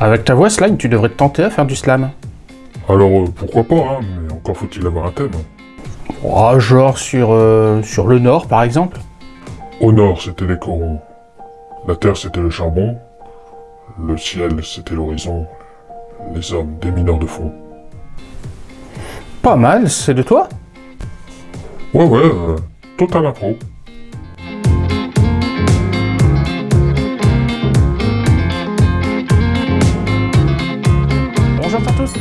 Avec ta voix slime, tu devrais te tenter à faire du slam. Alors, euh, pourquoi pas, hein, mais encore faut-il avoir un thème. Oh, genre sur, euh, sur le nord, par exemple Au nord, c'était les corons. La terre, c'était le charbon. Le ciel, c'était l'horizon. Les hommes, des mineurs de fond. Pas mal, c'est de toi? Ouais, ouais, euh, total impro. Bonjour à tous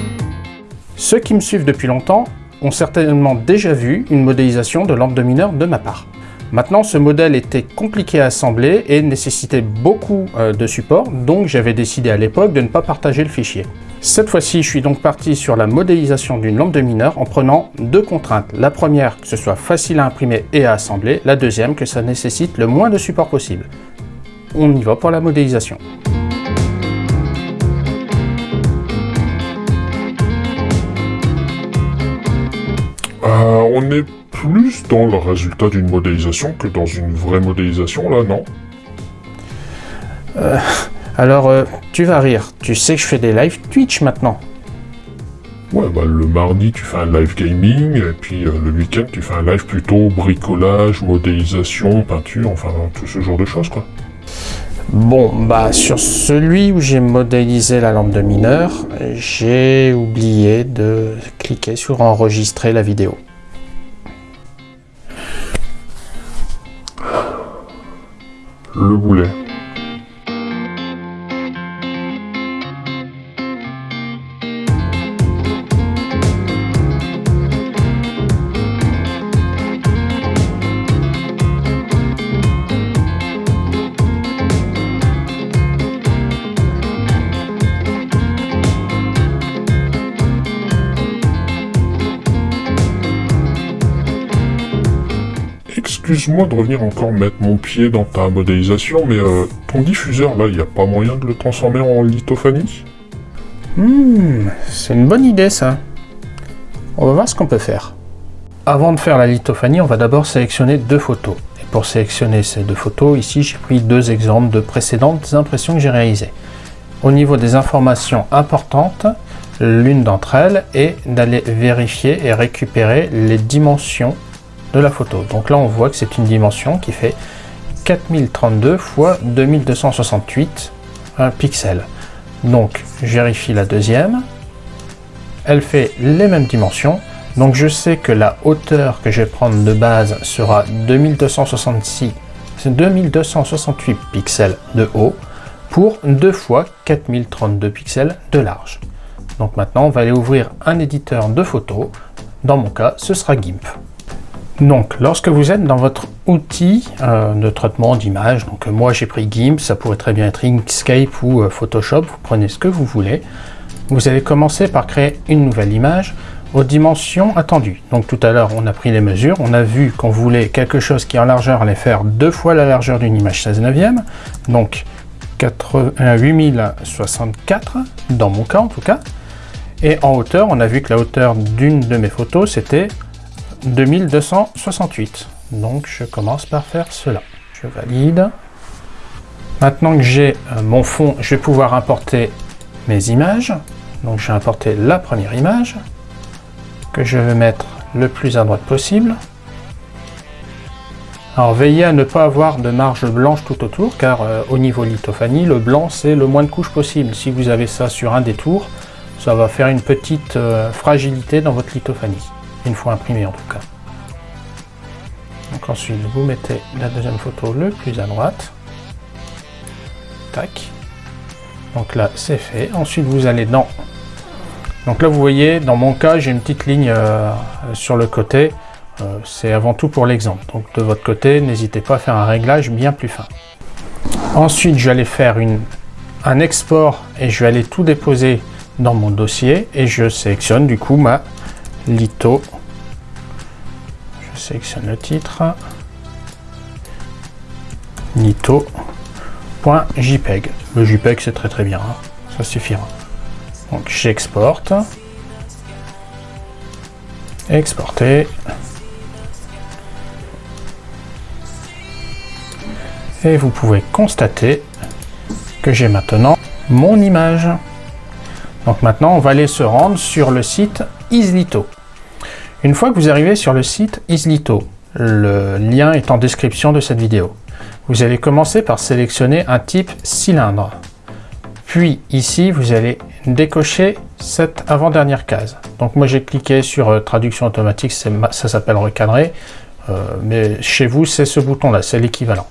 Ceux qui me suivent depuis longtemps ont certainement déjà vu une modélisation de lampe de mineur de ma part. Maintenant, ce modèle était compliqué à assembler et nécessitait beaucoup euh, de support, donc j'avais décidé à l'époque de ne pas partager le fichier. Cette fois-ci, je suis donc parti sur la modélisation d'une lampe de mineur en prenant deux contraintes. La première, que ce soit facile à imprimer et à assembler. La deuxième, que ça nécessite le moins de support possible. On y va pour la modélisation. On est plus dans le résultat d'une modélisation que dans une vraie modélisation, là, non? Alors, euh, tu vas rire. Tu sais que je fais des live Twitch maintenant. Ouais, bah le mardi, tu fais un live gaming, et puis euh, le week-end, tu fais un live plutôt bricolage, modélisation, peinture, enfin, tout ce genre de choses, quoi. Bon, bah sur celui où j'ai modélisé la lampe de mineur, j'ai oublié de cliquer sur enregistrer la vidéo. Le boulet. Excuse-moi de revenir encore mettre mon pied dans ta modélisation, mais euh, ton diffuseur, là, il n'y a pas moyen de le transformer en lithophanie? Hmm, c'est une bonne idée ça. On va voir ce qu'on peut faire. Avant de faire la lithophanie, on va d'abord sélectionner deux photos. Et pour sélectionner ces deux photos, ici j'ai pris deux exemples de précédentes impressions que j'ai réalisées. Au niveau des informations importantes, l'une d'entre elles est d'aller vérifier et récupérer les dimensions de la photo. Donc là on voit que c'est une dimension qui fait 4032 x 2268 pixels. Donc je vérifie la deuxième, elle fait les mêmes dimensions, donc je sais que la hauteur que je vais prendre de base sera 2266, 2268 pixels de haut pour 2 fois 4032 pixels de large. Donc maintenant on va aller ouvrir un éditeur de photos, dans mon cas ce sera GIMP. Donc, lorsque vous êtes dans votre outil euh, de traitement d'image, donc euh, moi j'ai pris GIMP, ça pourrait très bien être Inkscape ou euh, Photoshop, vous prenez ce que vous voulez. Vous allez commencer par créer une nouvelle image aux dimensions attendues. Donc tout à l'heure, on a pris les mesures, on a vu qu'on voulait quelque chose qui en largeur allait faire deux fois la largeur d'une image 16 neuvième, donc 8064 dans mon cas en tout cas. Et en hauteur, on a vu que la hauteur d'une de mes photos, c'était 2268. Donc je commence par faire cela. Je valide. Maintenant que j'ai euh, mon fond, je vais pouvoir importer mes images. Donc je vais importer la première image que je vais mettre le plus à droite possible. Alors veillez à ne pas avoir de marge blanche tout autour car euh, au niveau lithophanie, le blanc c'est le moins de couches possible. Si vous avez ça sur un des tours, ça va faire une petite euh, fragilité dans votre lithophanie une fois imprimé en tout cas. Ensuite vous mettez la deuxième photo le plus à droite. Tac. Donc là c'est fait. Ensuite vous allez dans... Donc là vous voyez, dans mon cas j'ai une petite ligne euh, sur le côté. Euh, c'est avant tout pour l'exemple. Donc de votre côté, n'hésitez pas à faire un réglage bien plus fin. Ensuite je vais aller faire un export et je vais aller tout déposer dans mon dossier et je sélectionne du coup ma litho. Je sélectionne le titre. Litho.jpeg. Le JPEG c'est très très bien, hein. ça suffira. Donc j'exporte. Exporter. Et vous pouvez constater que j'ai maintenant mon image. Donc maintenant, on va aller se rendre sur le site Islito. Une fois que vous arrivez sur le site Islito, le lien est en description de cette vidéo. Vous allez commencer par sélectionner un type cylindre. Puis ici, vous allez décocher cette avant-dernière case. Donc moi j'ai cliqué sur euh, traduction automatique, ça s'appelle recadrer, euh, mais chez vous c'est ce bouton-là, c'est l'équivalent.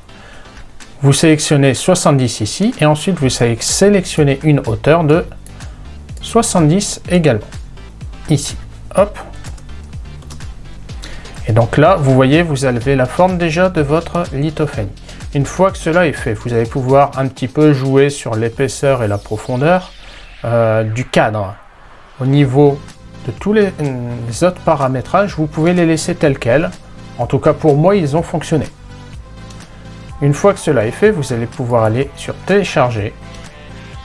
Vous sélectionnez 70 ici, et ensuite vous sélectionnez une hauteur de 70 également. Ici, hop. Et donc là, vous voyez, vous avez la forme déjà de votre lithophanie. Une fois que cela est fait, vous allez pouvoir un petit peu jouer sur l'épaisseur et la profondeur euh, du cadre. Au niveau de tous les, autres paramétrages, vous pouvez les laisser tels quels. En tout cas, pour moi, ils ont fonctionné. Une fois que cela est fait, vous allez pouvoir aller sur télécharger,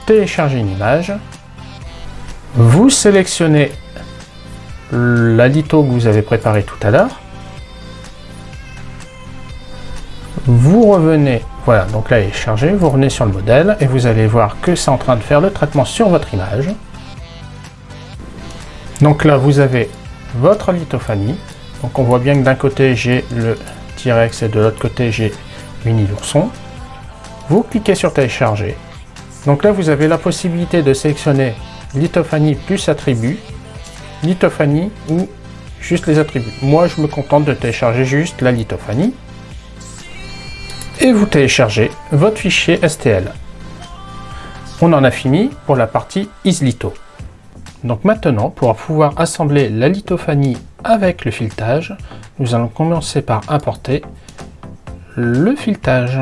télécharger une image. Vous sélectionnez la litho que vous avez préparé tout à l'heure. Vous revenez, voilà, donc là il est chargé, vous revenez sur le modèle et vous allez voir que c'est en train de faire le traitement sur votre image. Donc là vous avez votre lithophanie, donc on voit bien que d'un côté j'ai le T-Rex et de l'autre côté j'ai Mini l'ourson. Vous cliquez sur télécharger. Donc là vous avez la possibilité de sélectionner lithophanie plus attribut, lithophanie ou juste les attributs. Moi je me contente de télécharger juste la lithophanie et vous téléchargez votre fichier STL. On en a fini pour la partie islito. Donc maintenant, pour pouvoir assembler la lithophanie avec le filetage, nous allons commencer par importer le filetage.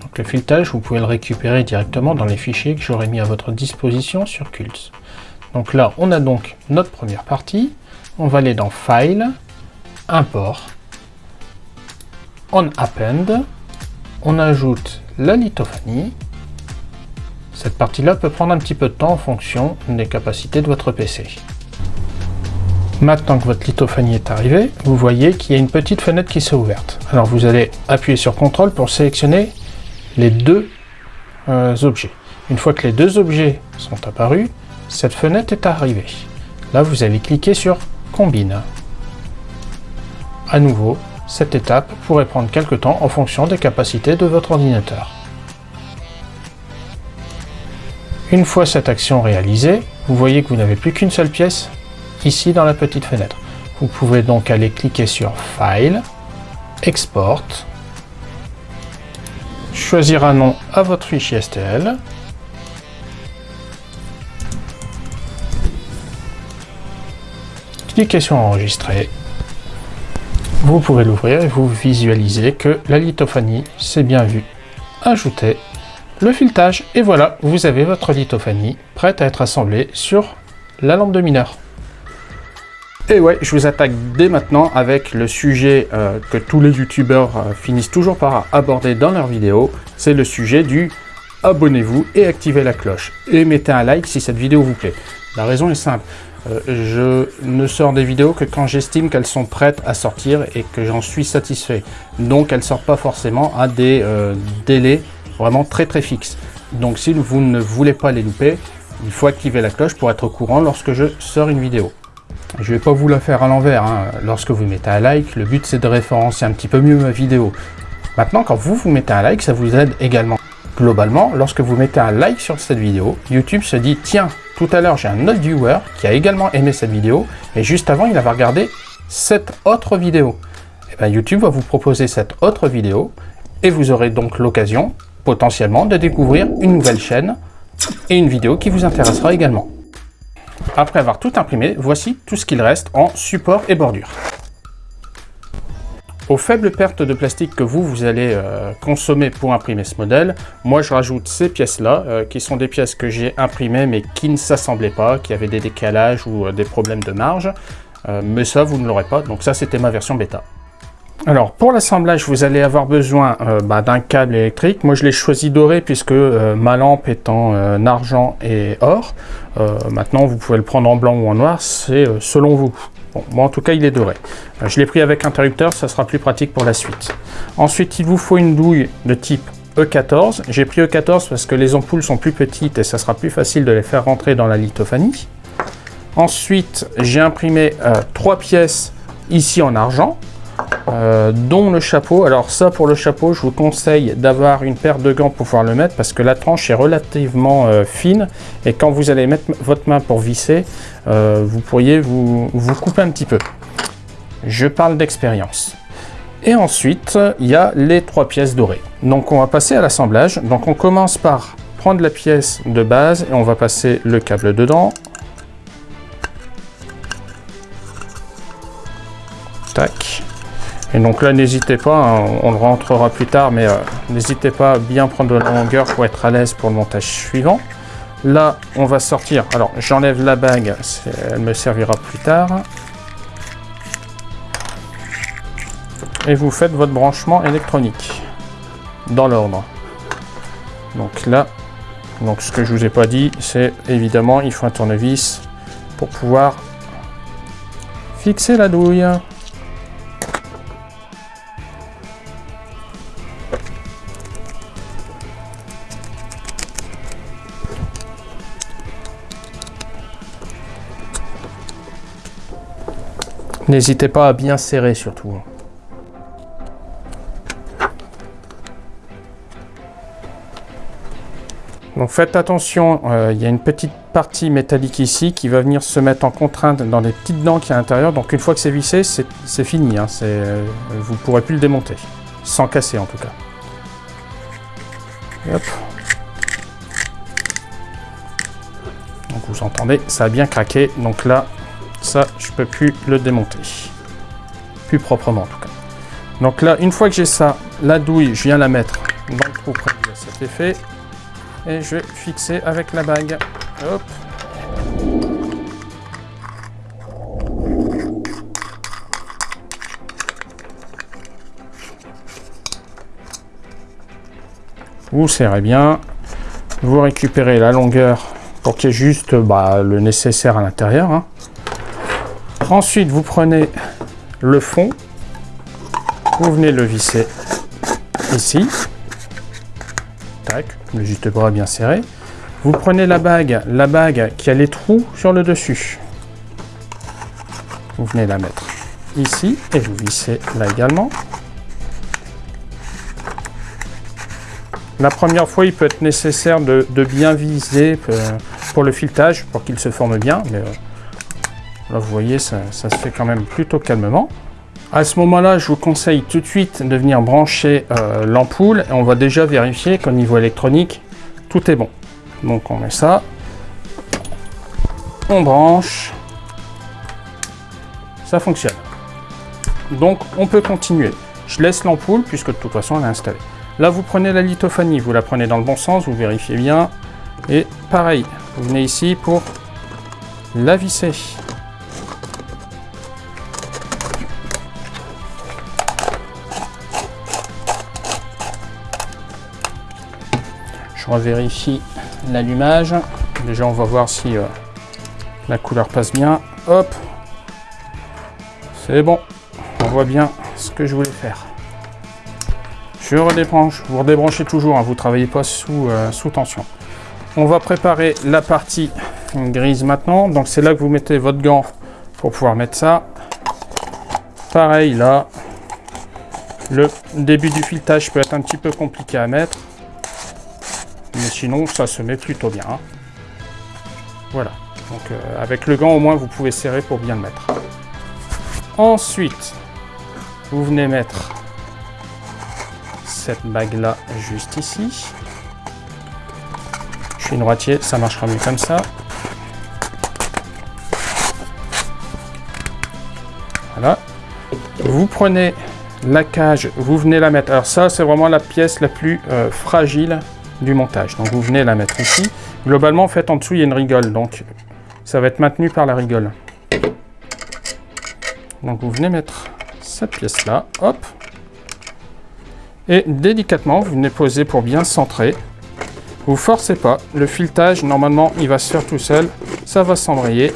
Donc le filetage, vous pouvez le récupérer directement dans les fichiers que j'aurai mis à votre disposition sur Cult. Donc là, on a donc notre première partie. On va aller dans File, Import, On Append, on ajoute la lithophanie. Cette partie-là peut prendre un petit peu de temps en fonction des capacités de votre PC. Maintenant que votre lithophanie est arrivée, vous voyez qu'il y a une petite fenêtre qui s'est ouverte. Alors vous allez appuyer sur CTRL pour sélectionner les deux euh, objets. Une fois que les deux objets sont apparus, cette fenêtre est arrivée. Là, vous allez cliquer sur Combine. À nouveau, cette étape pourrait prendre quelque temps en fonction des capacités de votre ordinateur. Une fois cette action réalisée, vous voyez que vous n'avez plus qu'une seule pièce ici dans la petite fenêtre. Vous pouvez donc aller cliquer sur File, Export, choisir un nom à votre fichier STL, cliquez sur Enregistrer vous pouvez l'ouvrir et vous visualisez que la lithophanie s'est bien vue. Ajoutez le filetage et voilà, vous avez votre lithophanie prête à être assemblée sur la lampe de mineur. Et ouais, je vous attaque dès maintenant avec le sujet euh, que tous les youtubeurs euh, finissent toujours par aborder dans leurs vidéos, c'est le sujet du abonnez-vous et activez la cloche. Et mettez un like si cette vidéo vous plaît. La raison est simple, euh, je ne sors des vidéos que quand j'estime qu'elles sont prêtes à sortir et que j'en suis satisfait. Donc elles ne sortent pas forcément à des euh, délais vraiment très très fixes. Donc si vous ne voulez pas les louper, il faut activer la cloche pour être au courant lorsque je sors une vidéo. Je ne vais pas vous la faire à l'envers, hein. lorsque vous mettez un like, le but c'est de référencer un petit peu mieux ma vidéo. Maintenant quand vous vous mettez un like, ça vous aide également. Globalement, lorsque vous mettez un like sur cette vidéo, YouTube se dit « Tiens, tout à l'heure j'ai un autre viewer qui a également aimé cette vidéo, et juste avant il avait regardé cette autre vidéo. » Et eh bien YouTube va vous proposer cette autre vidéo, et vous aurez donc l'occasion, potentiellement, de découvrir une nouvelle chaîne et une vidéo qui vous intéressera également. Après avoir tout imprimé, voici tout ce qu'il reste en support et bordure. Aux faibles pertes de plastique que vous, vous allez euh, consommer pour imprimer ce modèle, moi je rajoute ces pièces-là, euh, qui sont des pièces que j'ai imprimées mais qui ne s'assemblaient pas, qui avaient des décalages ou euh, des problèmes de marge. mais ça, vous ne l'aurez pas, donc ça c'était ma version bêta. Alors pour l'assemblage, vous allez avoir besoin bah, d'un câble électrique. Moi je l'ai choisi doré puisque ma lampe est en argent et or. maintenant vous pouvez le prendre en blanc ou en noir, c'est selon vous. Bon, en tout cas il est doré. Euh, je l'ai pris avec interrupteur, ça sera plus pratique pour la suite. Ensuite il vous faut une douille de type E14. J'ai pris E14 parce que les ampoules sont plus petites et ça sera plus facile de les faire rentrer dans la lithophanie. Ensuite, j'ai imprimé euh, trois pièces ici en argent, euh, dont le chapeau. Alors ça, pour le chapeau, je vous conseille d'avoir une paire de gants pour pouvoir le mettre parce que la tranche est relativement euh, fine et quand vous allez mettre votre main pour visser, vous pourriez vous, vous couper un petit peu. Je parle d'expérience. Et ensuite, il y a les trois pièces dorées. Donc on va passer à l'assemblage. Donc on commence par prendre la pièce de base et on va passer le câble dedans. Tac. Et donc là, n'hésitez pas, hein, on le rentrera plus tard, mais euh, n'hésitez pas à bien prendre la longueur pour être à l'aise pour le montage suivant. Là, on va sortir. Alors, j'enlève la bague, elle me servira plus tard. et vous faites votre branchement électronique dans l'ordre. Donc là, donc ce que je vous ai pas dit, c'est évidemment il faut un tournevis pour pouvoir fixer la douille. N'hésitez pas à bien serrer surtout. Donc faites attention, euh, il y a une petite partie métallique ici qui va venir se mettre en contrainte dans les petites dents qui y a à l'intérieur. Donc une fois que c'est vissé, c'est fini. Hein, euh, vous ne pourrez plus le démonter, sans casser en tout cas. Donc vous entendez, ça a bien craqué. Donc là, ça, je peux plus le démonter. Plus proprement en tout cas. Donc là, une fois que j'ai ça, la douille, je viens la mettre dans le trou prévu à cet effet et je vais fixer avec la bague. Hop. Vous serrez bien, vous récupérez la longueur pour qu'il y ait juste bah, le nécessaire à l'intérieur. Hein. Ensuite, vous prenez le fond, vous venez le visser ici le juste bras bien serré. Vous prenez la bague, la bague qui a les trous sur le dessus. Vous venez la mettre ici et vous vissez là également. La première fois, il peut être nécessaire de, bien viser euh, pour le filetage, pour qu'il se forme bien. Euh, là, vous voyez, ça, se fait quand même plutôt calmement. À ce moment-là, je vous conseille tout de suite de venir brancher euh, l'ampoule et on va déjà vérifier qu'au niveau électronique, tout est bon. Donc on met ça, on branche, ça fonctionne. Donc on peut continuer. Je laisse l'ampoule puisque de toute façon elle est installée. Là vous prenez la lithophanie, vous la prenez dans le bon sens, vous vérifiez bien. Et pareil, vous venez ici pour la visser. Je revérifie l'allumage. Déjà, on va voir si euh, la couleur passe bien. Hop C'est bon. On voit bien ce que je voulais faire. Je redébranche. Vous redébranchez toujours, hein, vous ne travaillez pas sous, euh, sous tension. On va préparer la partie grise maintenant. Donc c'est là que vous mettez votre gant pour pouvoir mettre ça. Pareil là. Le début du filetage peut être un petit peu compliqué à mettre. Sinon, ça se met plutôt bien. Hein. Voilà. Donc euh, avec le gant, au moins, vous pouvez serrer pour bien le mettre. Ensuite, vous venez mettre cette bague-là juste ici. Je suis droitier, ça marchera mieux comme ça. Voilà. Vous prenez la cage, vous venez la mettre. Alors ça, c'est vraiment la pièce la plus euh, fragile du montage. Donc vous venez la mettre ici. Globalement, en fait, en dessous, il y a une rigole. Donc ça va être maintenu par la rigole. Donc vous venez mettre cette pièce-là. Hop. Et délicatement, vous venez poser pour bien centrer. Vous forcez pas. Le filetage, normalement, il va se faire tout seul. Ça va s'embrayer.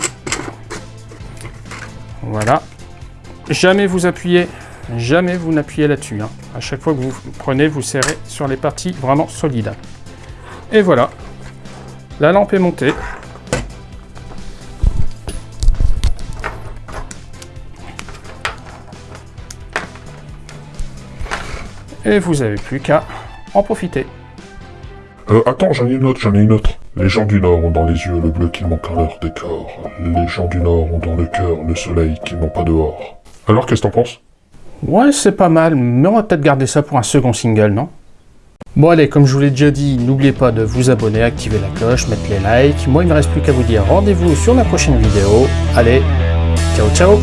Voilà. Jamais vous appuyez, jamais vous n'appuyez là-dessus. Hein. À chaque fois que vous prenez, vous serrez sur les parties vraiment solides. Et voilà, la lampe est montée. Et vous n'avez plus qu'à en profiter. Euh, attends, j'en ai une autre, j'en ai une autre. Les gens du Nord ont dans les yeux le bleu qui manque à leur décor. Les gens du Nord ont dans le cœur le soleil qu'ils n'ont pas dehors. Alors, qu'est-ce que t'en penses? Ouais, c'est pas mal, mais on va peut-être garder ça pour un second single, non? Bon allez, comme je vous l'ai déjà dit, n'oubliez pas de vous abonner, activer la cloche, mettre les likes. Moi, il ne me reste plus qu'à vous dire rendez-vous sur la prochaine vidéo. Allez, ciao ciao